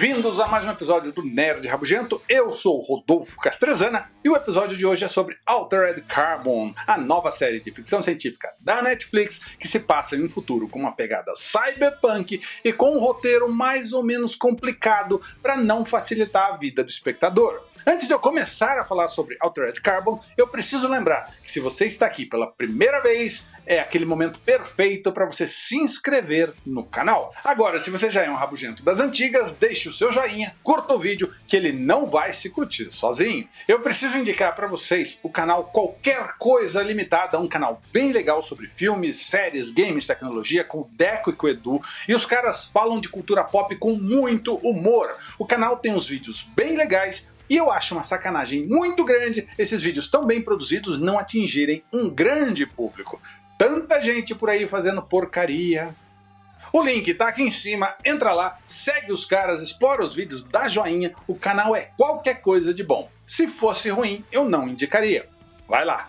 Bem-vindos a mais um episódio do Nerd Rabugento. Eu sou Rodolfo Castrezana e o episódio de hoje é sobre Altered Carbon, a nova série de ficção científica da Netflix que se passa em um futuro com uma pegada cyberpunk e com um roteiro mais ou menos complicado para não facilitar a vida do espectador. Antes de eu começar a falar sobre Altered Carbon, eu preciso lembrar que se você está aqui pela primeira vez, é aquele momento perfeito para você se inscrever no canal. Agora, se você já é um rabugento das antigas, deixe o seu joinha, curta o vídeo, que ele não vai se curtir sozinho. Eu preciso indicar para vocês o canal Qualquer Coisa Limitada, um canal bem legal sobre filmes, séries, games, tecnologia, com o Deco e com o Edu, e os caras falam de cultura pop com muito humor. O canal tem uns vídeos bem legais, e eu acho uma sacanagem muito grande esses vídeos tão bem produzidos não atingirem um grande público. Tanta gente por aí fazendo porcaria. O link tá aqui em cima, entra lá, segue os caras, explora os vídeos, dá joinha, o canal é qualquer coisa de bom. Se fosse ruim, eu não indicaria. Vai lá!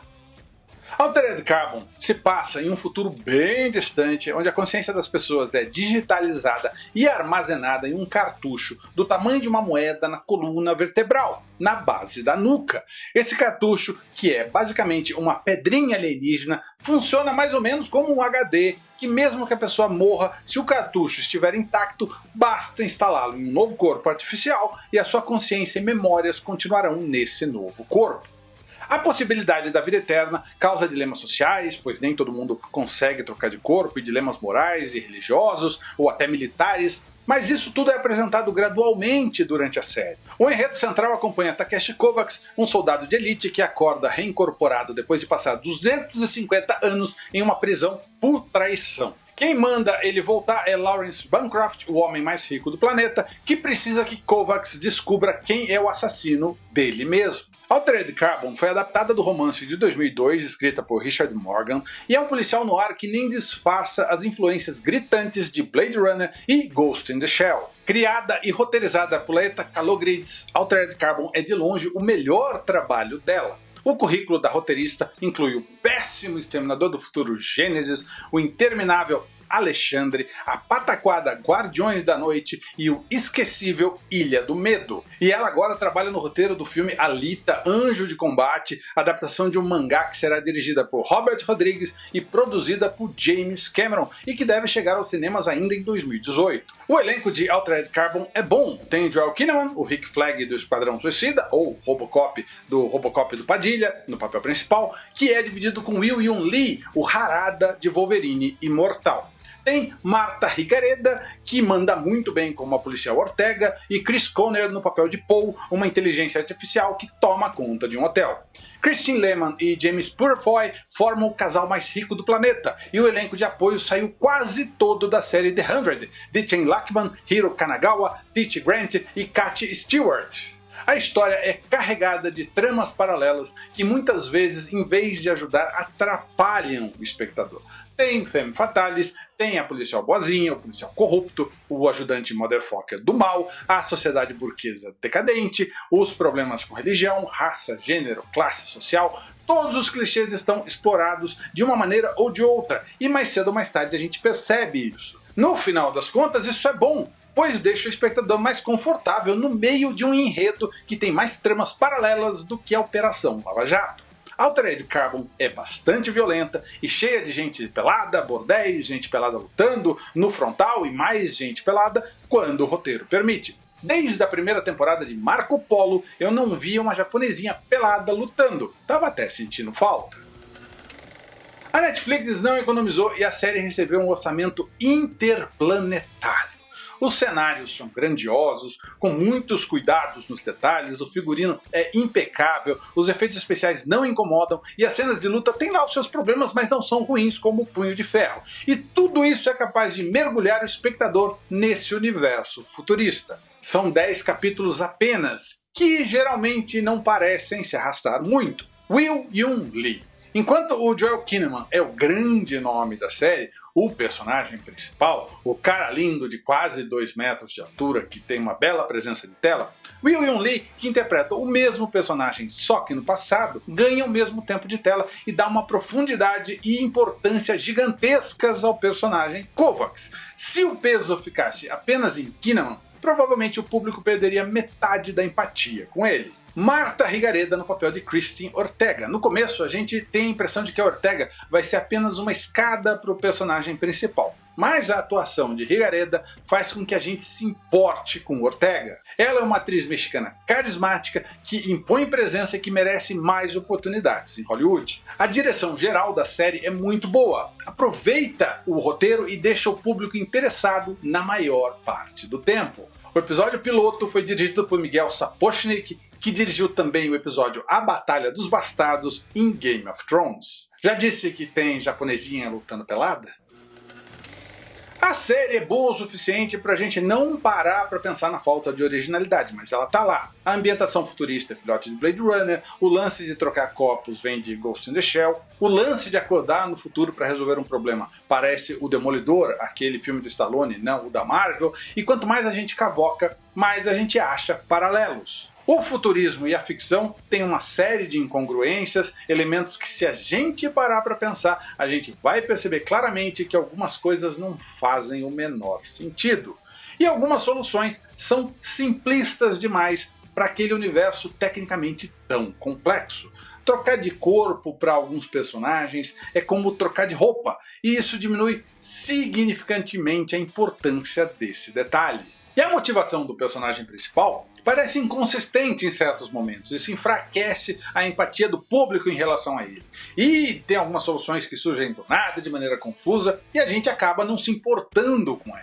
Altered Carbon se passa em um futuro bem distante, onde a consciência das pessoas é digitalizada e armazenada em um cartucho do tamanho de uma moeda na coluna vertebral, na base da nuca. Esse cartucho, que é basicamente uma pedrinha alienígena, funciona mais ou menos como um HD que mesmo que a pessoa morra, se o cartucho estiver intacto, basta instalá-lo em um novo corpo artificial e a sua consciência e memórias continuarão nesse novo corpo. A possibilidade da vida eterna causa dilemas sociais, pois nem todo mundo consegue trocar de corpo, e dilemas morais e religiosos, ou até militares, mas isso tudo é apresentado gradualmente durante a série. O enredo central acompanha Takeshi Kovacs, um soldado de elite que acorda reincorporado depois de passar 250 anos em uma prisão por traição. Quem manda ele voltar é Lawrence Bancroft, o homem mais rico do planeta, que precisa que Kovacs descubra quem é o assassino dele mesmo. Altered Carbon foi adaptada do romance de 2002, escrita por Richard Morgan, e é um policial no ar que nem disfarça as influências gritantes de Blade Runner e Ghost in the Shell. Criada e roteirizada por Laeta Kalogridis, Altered Carbon é de longe o melhor trabalho dela. O currículo da roteirista inclui o péssimo Exterminador do Futuro Gênesis, o interminável Alexandre, a pataquada Guardiões da Noite e o esquecível Ilha do Medo. E ela agora trabalha no roteiro do filme Alita, Anjo de Combate, adaptação de um mangá que será dirigida por Robert Rodrigues e produzida por James Cameron e que deve chegar aos cinemas ainda em 2018. O elenco de Altered Carbon é bom. Tem Joel Kinnaman, o Rick Flag do Esquadrão Suicida, ou Robocop do Robocop do Padilha, no papel principal, que é dividido com Will Yun Lee, o Harada de Wolverine Imortal. Tem Marta Ricareda, que manda muito bem como a policial Ortega, e Chris Conner no papel de Paul, uma inteligência artificial que toma conta de um hotel. Christine Lehman e James Purefoy formam o casal mais rico do planeta, e o elenco de apoio saiu quase todo da série The Hundred, de Chen Lachman, Hiro Kanagawa, Teach Grant e Kat Stewart. A história é carregada de tramas paralelas que muitas vezes, em vez de ajudar, atrapalham o espectador. Tem Femme Fatales, tem a policial boazinha, o policial corrupto, o ajudante motherfucker do mal, a sociedade burguesa decadente, os problemas com religião, raça, gênero, classe social, todos os clichês estão explorados de uma maneira ou de outra, e mais cedo ou mais tarde a gente percebe isso. No final das contas, isso é bom, pois deixa o espectador mais confortável no meio de um enredo que tem mais tramas paralelas do que a Operação Lava Jato. Altered Carbon é bastante violenta e cheia de gente pelada, bordéis, gente pelada lutando, no frontal e mais gente pelada quando o roteiro permite. Desde a primeira temporada de Marco Polo, eu não via uma japonesinha pelada lutando. Tava até sentindo falta. A Netflix não economizou e a série recebeu um orçamento interplanetário. Os cenários são grandiosos, com muitos cuidados nos detalhes, o figurino é impecável, os efeitos especiais não incomodam e as cenas de luta têm lá os seus problemas, mas não são ruins como o Punho de Ferro. E tudo isso é capaz de mergulhar o espectador nesse universo futurista. São 10 capítulos apenas, que geralmente não parecem se arrastar muito. Will Yun Lee Enquanto o Joel Kinnaman é o grande nome da série, o personagem principal, o cara lindo de quase 2 metros de altura, que tem uma bela presença de tela, Will Yun Lee, que interpreta o mesmo personagem só que no passado, ganha o mesmo tempo de tela e dá uma profundidade e importância gigantescas ao personagem Kovacs. Se o peso ficasse apenas em Kinnaman, provavelmente o público perderia metade da empatia com ele. Marta Rigareda no papel de Christine Ortega. No começo a gente tem a impressão de que a Ortega vai ser apenas uma escada para o personagem principal. Mas a atuação de Rigareda faz com que a gente se importe com Ortega. Ela é uma atriz mexicana carismática que impõe presença e que merece mais oportunidades em Hollywood. A direção geral da série é muito boa, aproveita o roteiro e deixa o público interessado na maior parte do tempo. O episódio piloto foi dirigido por Miguel Sapochnik, que dirigiu também o episódio A Batalha dos Bastardos em Game of Thrones. Já disse que tem japonesinha lutando pelada? A série é boa o suficiente para a gente não parar para pensar na falta de originalidade, mas ela tá lá. A ambientação futurista é filhote de Blade Runner, o lance de trocar copos vem de Ghost in the Shell, o lance de acordar no futuro para resolver um problema parece o Demolidor, aquele filme do Stallone, não o da Marvel, e quanto mais a gente cavoca, mais a gente acha paralelos. O futurismo e a ficção têm uma série de incongruências, elementos que se a gente parar para pensar, a gente vai perceber claramente que algumas coisas não fazem o menor sentido. E algumas soluções são simplistas demais para aquele universo tecnicamente tão complexo. Trocar de corpo para alguns personagens é como trocar de roupa, e isso diminui significantemente a importância desse detalhe. E a motivação do personagem principal parece inconsistente em certos momentos, isso enfraquece a empatia do público em relação a ele. E tem algumas soluções que surgem do nada, de maneira confusa, e a gente acaba não se importando com elas.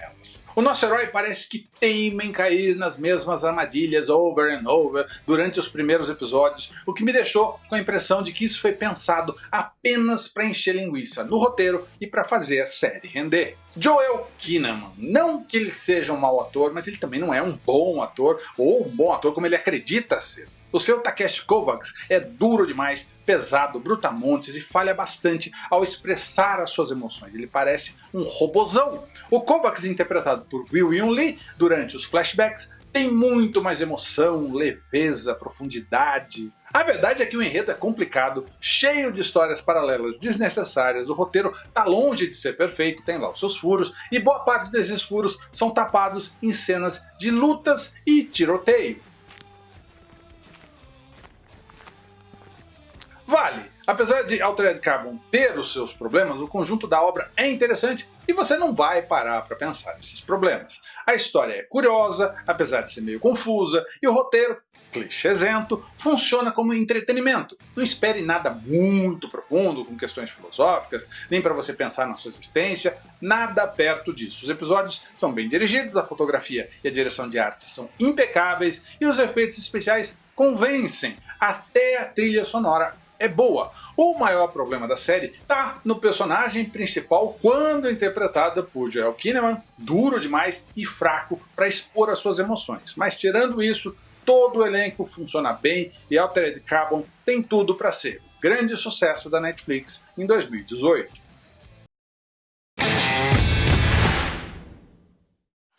O nosso herói parece que teima em cair nas mesmas armadilhas over and over durante os primeiros episódios, o que me deixou com a impressão de que isso foi pensado apenas para encher linguiça no roteiro e para fazer a série render. Joel Kinnaman, não que ele seja um mau ator, mas ele também não é um bom ator, ou um bom ator como ele acredita ser. O seu Takeshi Kovacs é duro demais, pesado, brutamontes e falha bastante ao expressar as suas emoções. Ele parece um robozão. O Kovacs, interpretado por Will Yun Lee durante os flashbacks, tem muito mais emoção, leveza, profundidade. A verdade é que o enredo é complicado, cheio de histórias paralelas desnecessárias, o roteiro está longe de ser perfeito, tem lá os seus furos, e boa parte desses furos são tapados em cenas de lutas e tiroteio. Vale! Apesar de Altered Carbon ter os seus problemas, o conjunto da obra é interessante e você não vai parar para pensar nesses problemas. A história é curiosa, apesar de ser meio confusa, e o roteiro, clichêzento, funciona como entretenimento. Não espere nada muito profundo, com questões filosóficas, nem para você pensar na sua existência, nada perto disso. Os episódios são bem dirigidos, a fotografia e a direção de arte são impecáveis, e os efeitos especiais convencem, até a trilha sonora é boa. O maior problema da série está no personagem principal quando interpretada por Joel Kinnaman, duro demais e fraco para expor as suas emoções. Mas tirando isso, todo o elenco funciona bem e Altered Carbon tem tudo para ser grande sucesso da Netflix em 2018.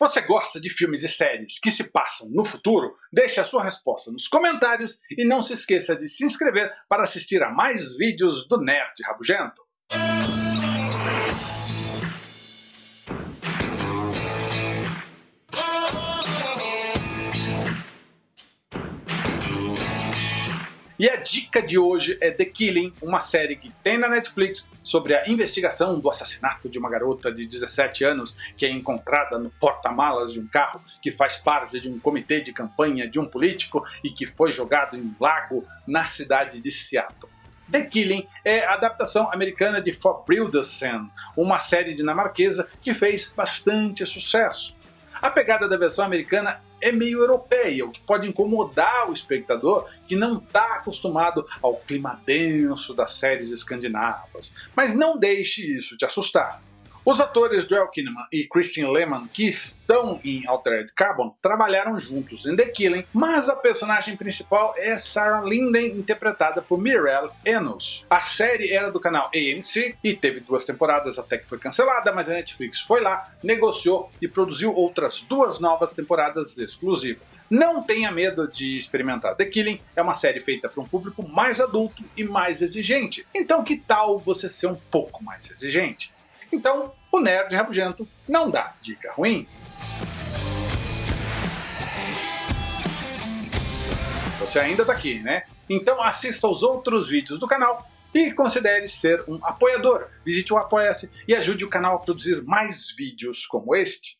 Você gosta de filmes e séries que se passam no futuro? Deixe a sua resposta nos comentários e não se esqueça de se inscrever para assistir a mais vídeos do Nerd Rabugento. E a dica de hoje é The Killing, uma série que tem na Netflix sobre a investigação do assassinato de uma garota de 17 anos que é encontrada no porta-malas de um carro que faz parte de um comitê de campanha de um político e que foi jogado em um lago na cidade de Seattle. The Killing é a adaptação americana de Forbrildersen, uma série dinamarquesa que fez bastante sucesso. A pegada da versão americana é meio europeia, o que pode incomodar o espectador que não está acostumado ao clima denso das séries escandinavas. Mas não deixe isso te assustar. Os atores Joel Kinnaman e Christine Lehman, que estão em Altered Carbon, trabalharam juntos em The Killing, mas a personagem principal é Sarah Linden, interpretada por Mirelle Enos. A série era do canal AMC e teve duas temporadas até que foi cancelada, mas a Netflix foi lá, negociou e produziu outras duas novas temporadas exclusivas. Não tenha medo de experimentar The Killing, é uma série feita para um público mais adulto e mais exigente. Então que tal você ser um pouco mais exigente? Então, o nerd rabugento não dá dica ruim. Você ainda está aqui, né? Então assista aos outros vídeos do canal e considere ser um apoiador. Visite o Apoia-se e ajude o canal a produzir mais vídeos como este.